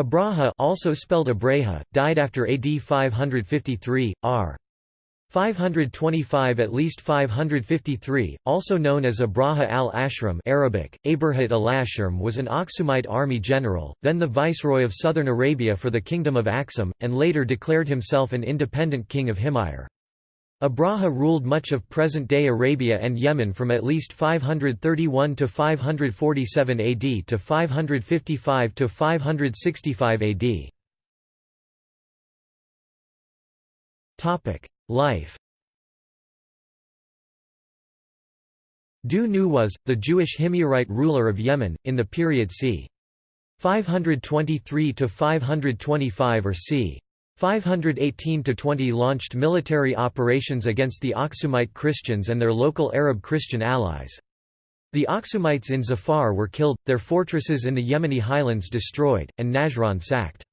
Abraha also spelled Abraha, died after AD 553, r. 525 at least 553, also known as Abraha al-Ashram Arabic, Abrahat al-Ashram was an Aksumite army general, then the viceroy of southern Arabia for the kingdom of Aksum, and later declared himself an independent king of Himyar. Abraha ruled much of present-day Arabia and Yemen from at least 531 to 547 AD to 555 to 565 AD. Topic: Life Du Nuwas the Jewish Himyarite ruler of Yemen, in the period c. 523 to 525 or c. 518–20 launched military operations against the Aksumite Christians and their local Arab Christian allies. The Aksumites in Zafar were killed, their fortresses in the Yemeni highlands destroyed, and Najran sacked.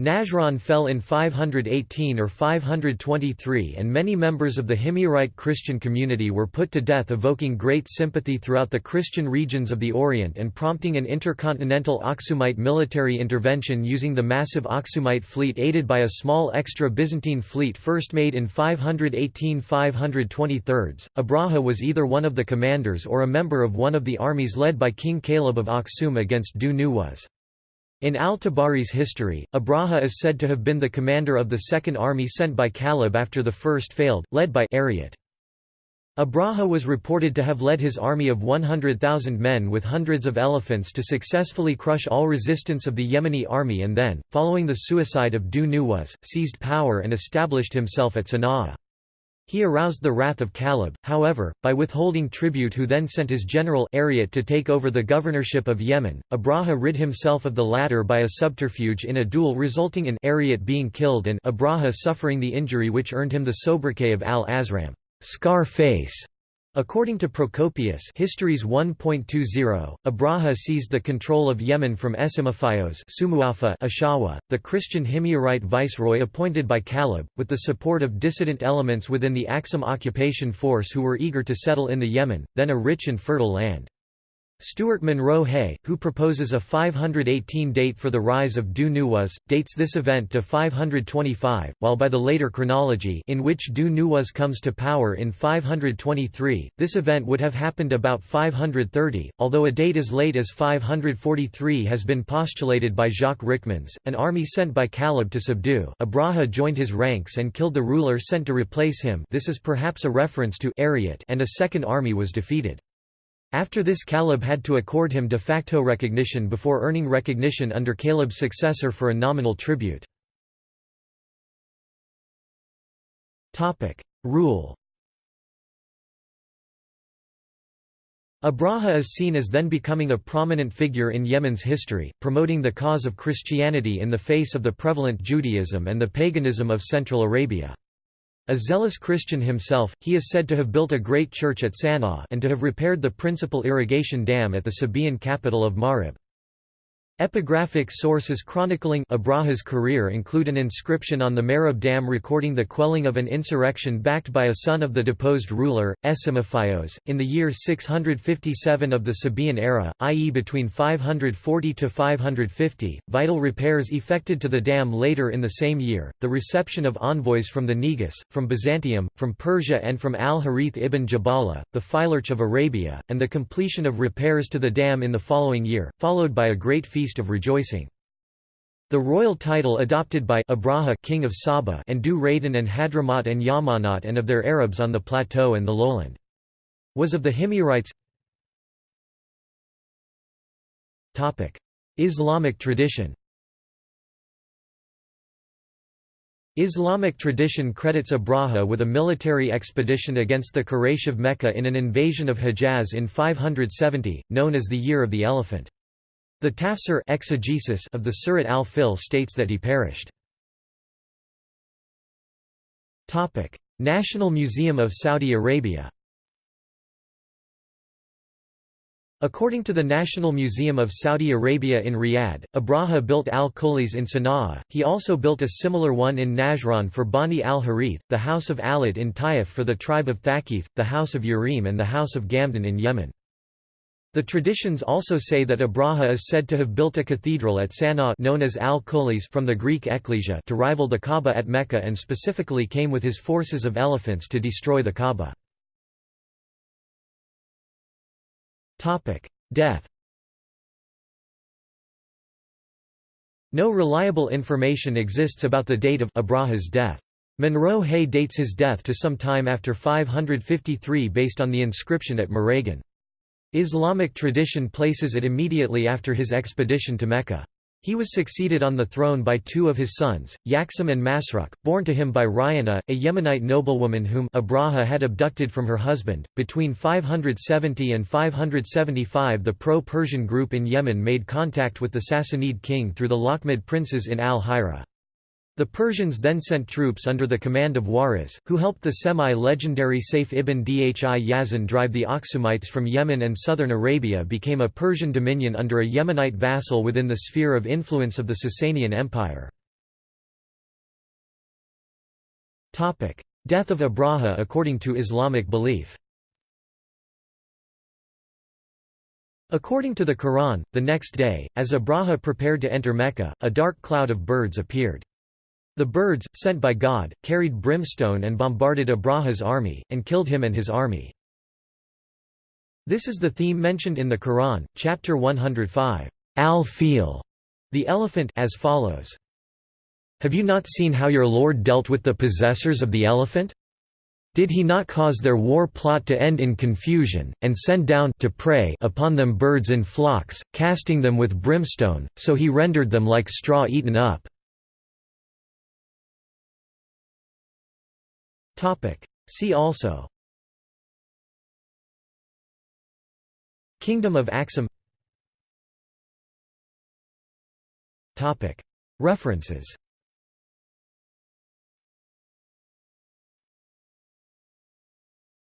Najran fell in 518 or 523 and many members of the Himyarite Christian community were put to death evoking great sympathy throughout the Christian regions of the Orient and prompting an intercontinental Aksumite military intervention using the massive Aksumite fleet aided by a small extra Byzantine fleet first made in 518–523. Abraha was either one of the commanders or a member of one of the armies led by King Kaleb of Aksum against Du Nuwas. In al-Tabari's history, Abraha is said to have been the commander of the second army sent by Kaleb after the first failed, led by Ariat. Abraha was reported to have led his army of 100,000 men with hundreds of elephants to successfully crush all resistance of the Yemeni army and then, following the suicide of Du Nuwas, seized power and established himself at Sana'a. He aroused the wrath of Kaleb, however, by withholding tribute who then sent his general Ariat to take over the governorship of Yemen. Abraha rid himself of the latter by a subterfuge in a duel resulting in Ariat being killed and Abraha suffering the injury which earned him the sobriquet of al-Ashram scar face". According to Procopius Histories 1.20, Abraha seized the control of Yemen from Esimophios Ashawa, the Christian Himyarite viceroy appointed by Kaleb, with the support of dissident elements within the Aksum occupation force who were eager to settle in the Yemen, then a rich and fertile land. Stuart Munro-Hay, who proposes a 518 date for the rise of Du Nuwas, dates this event to 525, while by the later chronology in which Du Nuwas comes to power in 523, this event would have happened about 530, although a date as late as 543 has been postulated by Jacques Ryckmans, an army sent by Kaleb to subdue Abraha joined his ranks and killed the ruler sent to replace him this is perhaps a reference to Ariat and a second army was defeated. After this Kaleb had to accord him de facto recognition before earning recognition under Kaleb's successor for a nominal tribute. Rule Abraha is seen as then becoming a prominent figure in Yemen's history, promoting the cause of Christianity in the face of the prevalent Judaism and the paganism of Central Arabia. A zealous Christian himself, he is said to have built a great church at Sana'a and to have repaired the principal irrigation dam at the Sabaean capital of Marib. Epigraphic sources chronicling Abraha's career include an inscription on the Marib Dam recording the quelling of an insurrection backed by a son of the deposed ruler, Esimophios, in the year 657 of the Sabaean era, i.e. between 540 to 550. Vital repairs effected to the dam later in the same year, the reception of envoys from the Negus, from Byzantium, from Persia, and from al Harith ibn Jabala, the Phylarch of Arabia, and the completion of repairs to the dam in the following year, followed by a great feast feast of rejoicing. The royal title adopted by Abraha king of Saba and Du and Hadramaut and Yamanat and of their Arabs on the plateau and the lowland. Was of the Himyarites Islamic tradition Islamic tradition credits Abraha with a military expedition against the Quraysh of Mecca in an invasion of Hejaz in 570, known as the Year of the Elephant. The tafsir exegesis of the Surat al-Fil states that he perished. National Museum of Saudi Arabia According to the National Museum of Saudi Arabia in Riyadh, Abraha built al-Kulis in Sana'a, he also built a similar one in Najran for Bani al-Harith, the house of Alid in Taif for the tribe of Thaqif, the house of Urim and the house of Gamdan in Yemen. The traditions also say that Abraha is said to have built a cathedral at Sana'a known as Al-Kholis from the Greek ekklesia to rival the Kaaba at Mecca and specifically came with his forces of elephants to destroy the Kaaba. Death No reliable information exists about the date of Abraha's death. Munro-Hay dates his death to some time after 553 based on the inscription at Murayghan. Islamic tradition places it immediately after his expedition to Mecca. He was succeeded on the throne by two of his sons, Yaksum and Masruq, born to him by Rayana, a Yemenite noblewoman whom Abraha had abducted from her husband. Between 570 and 575, the pro-Persian group in Yemen made contact with the Sassanid king through the Lakhmid princes in al-Hira. The Persians then sent troops under the command of Waris, who helped the semi-legendary Saif ibn Dhi Yazan drive the Aksumites from Yemen and southern Arabia became a Persian dominion under a Yemenite vassal within the sphere of influence of the Sasanian Empire. Death of Abraha according to Islamic belief According to the Quran, the next day, as Abraha prepared to enter Mecca, a dark cloud of birds appeared. The birds, sent by God, carried brimstone and bombarded Abraha's army, and killed him and his army. This is the theme mentioned in the Quran, chapter 105, Al-Fil, the elephant as follows. Have you not seen how your Lord dealt with the possessors of the elephant? Did he not cause their war plot to end in confusion, and send down to prey upon them birds in flocks, casting them with brimstone, so he rendered them like straw eaten up? See also. Kingdom of Axum References